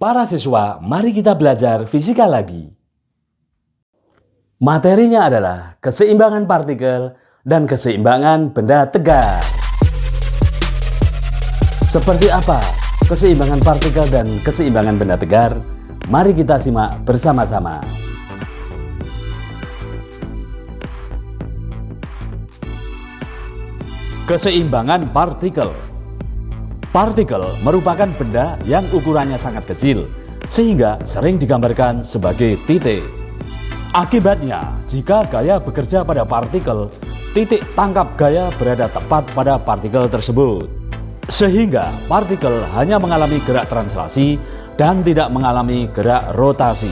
Para siswa, mari kita belajar fisika lagi. Materinya adalah keseimbangan partikel dan keseimbangan benda tegar. Seperti apa keseimbangan partikel dan keseimbangan benda tegar? Mari kita simak bersama-sama. Keseimbangan partikel Partikel merupakan benda yang ukurannya sangat kecil, sehingga sering digambarkan sebagai titik. Akibatnya, jika gaya bekerja pada partikel, titik tangkap gaya berada tepat pada partikel tersebut. Sehingga partikel hanya mengalami gerak translasi dan tidak mengalami gerak rotasi.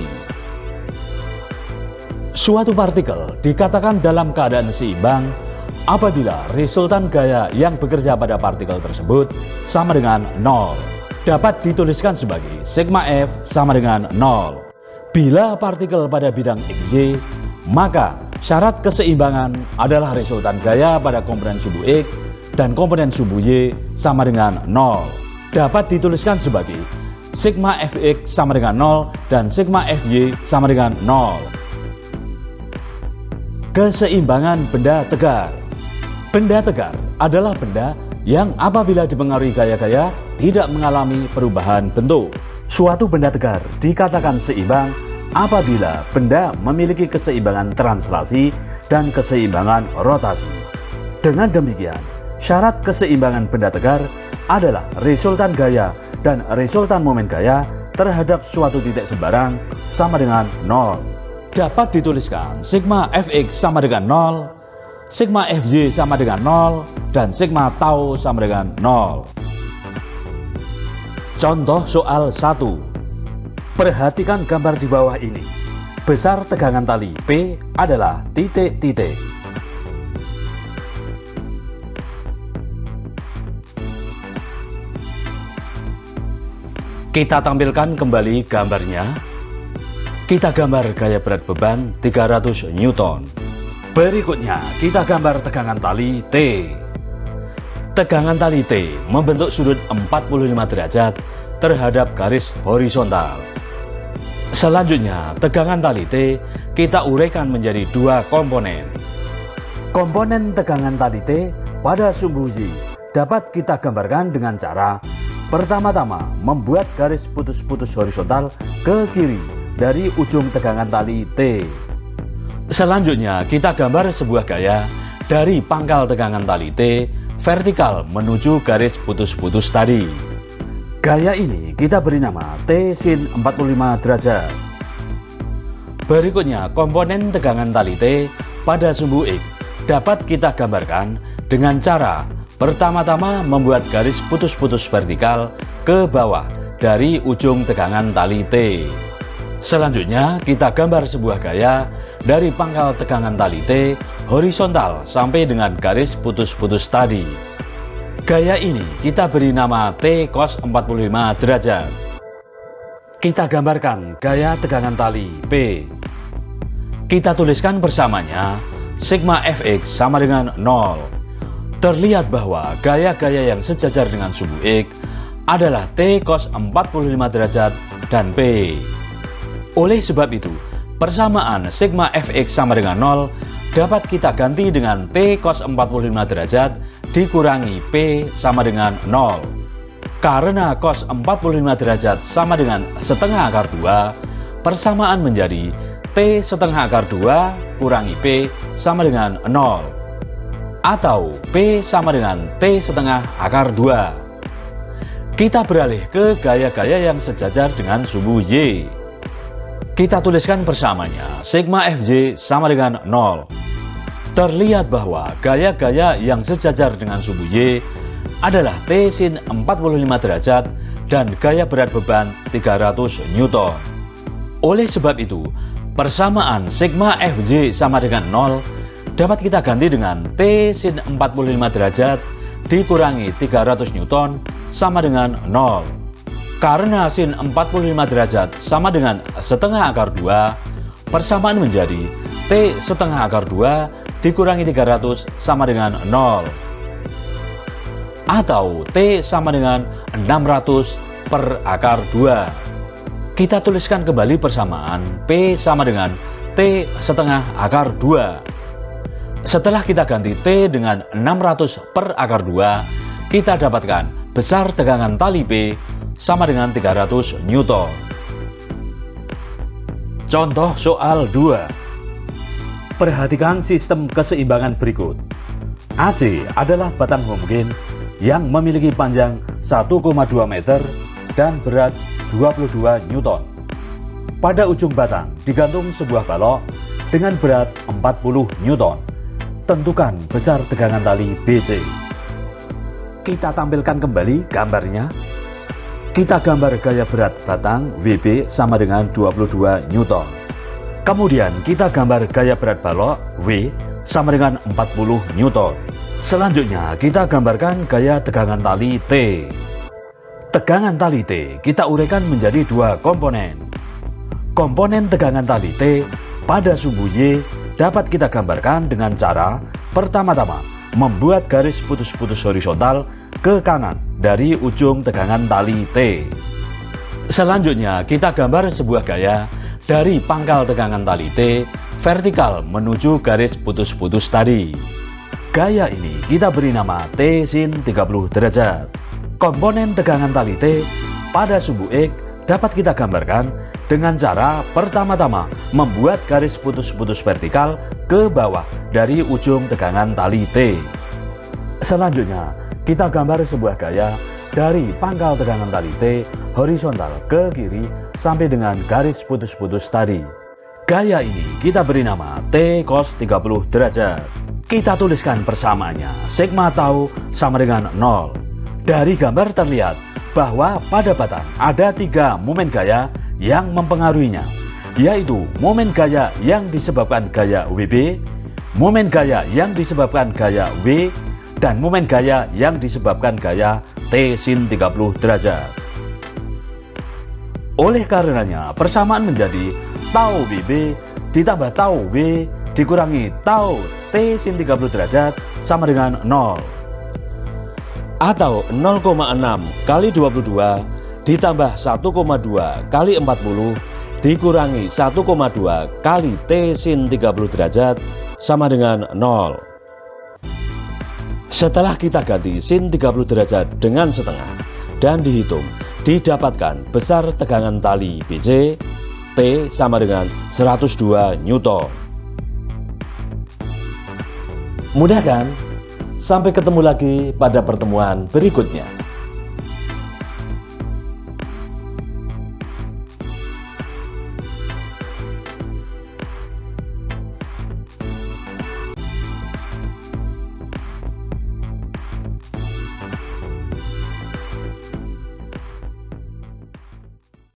Suatu partikel dikatakan dalam keadaan seimbang apabila resultan gaya yang bekerja pada partikel tersebut sama dengan 0. Dapat dituliskan sebagai sigma F sama dengan 0. Bila partikel pada bidang XY, maka syarat keseimbangan adalah resultan gaya pada komponen subu X dan komponen subu Y sama dengan 0. Dapat dituliskan sebagai sigma Fx sama dengan 0 dan sigma Fy sama dengan 0. Keseimbangan benda tegar Benda tegar adalah benda yang apabila dipengaruhi gaya-gaya tidak mengalami perubahan bentuk. Suatu benda tegar dikatakan seimbang apabila benda memiliki keseimbangan translasi dan keseimbangan rotasi. Dengan demikian, syarat keseimbangan benda tegar adalah resultan gaya dan resultan momen gaya terhadap suatu titik sembarang sama dengan 0. Dapat dituliskan sigma fx sama dengan 0 sigma Fj sama dengan 0 dan sigma tau sama dengan 0. Contoh soal 1. Perhatikan gambar di bawah ini. Besar tegangan tali P adalah titik-titik. Kita tampilkan kembali gambarnya. Kita gambar gaya berat beban 300 Newton. Berikutnya kita gambar tegangan tali T. Tegangan tali T membentuk sudut 45 derajat terhadap garis horizontal. Selanjutnya tegangan tali T kita uraikan menjadi dua komponen. Komponen tegangan tali T pada sumbu Y dapat kita gambarkan dengan cara Pertama-tama membuat garis putus-putus horizontal ke kiri dari ujung tegangan tali T. Selanjutnya kita gambar sebuah gaya dari pangkal tegangan tali T vertikal menuju garis putus-putus tadi. Gaya ini kita beri nama T sin 45 derajat. Berikutnya komponen tegangan tali T pada sumbu X dapat kita gambarkan dengan cara pertama-tama membuat garis putus-putus vertikal ke bawah dari ujung tegangan tali T. Selanjutnya kita gambar sebuah gaya dari pangkal tegangan tali T horizontal sampai dengan garis putus-putus tadi. Gaya ini kita beri nama T cos 45 derajat. Kita gambarkan gaya tegangan tali P. Kita tuliskan bersamanya sigma fx sama dengan 0. Terlihat bahwa gaya-gaya yang sejajar dengan subu X adalah T cos 45 derajat dan P. Oleh sebab itu, Persamaan sigma fx sama dengan 0 dapat kita ganti dengan t cos 45 derajat dikurangi p sama dengan 0. Karena cos 45 derajat sama dengan setengah akar 2, persamaan menjadi t setengah akar 2 kurangi p sama dengan 0. Atau p sama dengan t setengah akar 2. Kita beralih ke gaya-gaya yang sejajar dengan subu Y. Kita tuliskan bersamanya, sigma Fj sama dengan 0. Terlihat bahwa gaya-gaya yang sejajar dengan subu Y adalah T sin 45 derajat dan gaya berat beban 300 Newton. Oleh sebab itu, persamaan sigma Fj sama dengan 0 dapat kita ganti dengan T sin 45 derajat dikurangi 300 Newton sama dengan 0. Karena sin 45 derajat sama dengan setengah akar 2, persamaan menjadi T setengah akar 2 dikurangi 300 sama dengan 0. Atau T sama dengan 600 per akar 2. Kita tuliskan kembali persamaan P sama dengan T setengah akar 2. Setelah kita ganti T dengan 600 per akar 2, kita dapatkan besar tegangan tali P sama dengan 300 Newton. Contoh soal 2. Perhatikan sistem keseimbangan berikut. AC adalah batang homogen yang memiliki panjang 1,2 meter dan berat 22 Newton. Pada ujung batang digantung sebuah balok dengan berat 40 Newton. Tentukan besar tegangan tali BC. Kita tampilkan kembali gambarnya. Kita gambar gaya berat batang WB sama dengan 22 Newton. Kemudian kita gambar gaya berat balok W sama dengan 40 Newton. Selanjutnya kita gambarkan gaya tegangan tali T. Tegangan tali T kita uraikan menjadi dua komponen. Komponen tegangan tali T pada sumbu Y dapat kita gambarkan dengan cara pertama-tama membuat garis putus-putus horizontal ke kanan dari ujung tegangan tali T. Selanjutnya kita gambar sebuah gaya dari pangkal tegangan tali T vertikal menuju garis putus-putus tadi. Gaya ini kita beri nama T sin 30 derajat. Komponen tegangan tali T pada sumbu X dapat kita gambarkan dengan cara pertama-tama membuat garis putus-putus vertikal ke bawah dari ujung tegangan tali T. Selanjutnya, kita gambar sebuah gaya dari pangkal tegangan tali T horizontal ke kiri sampai dengan garis putus-putus tadi. Gaya ini kita beri nama T cos 30 derajat. Kita tuliskan persamaannya, sigma tau sama dengan 0. Dari gambar terlihat bahwa pada batang ada tiga momen gaya yang mempengaruhinya, yaitu momen gaya yang disebabkan gaya WB, momen gaya yang disebabkan gaya W, dan momen gaya yang disebabkan gaya T sin 30 derajat. Oleh karenanya, persamaan menjadi tau BB ditambah tau W dikurangi tau T sin 30 derajat sama dengan 0 atau 0,6 kali 22 ditambah 1,2 kali 40 dikurangi 1,2 kali T sin 30 derajat sama dengan 0 setelah kita ganti sin 30 derajat dengan setengah dan dihitung didapatkan besar tegangan tali BC T sama dengan 102 Newton Mudah kan? Sampai ketemu lagi pada pertemuan berikutnya.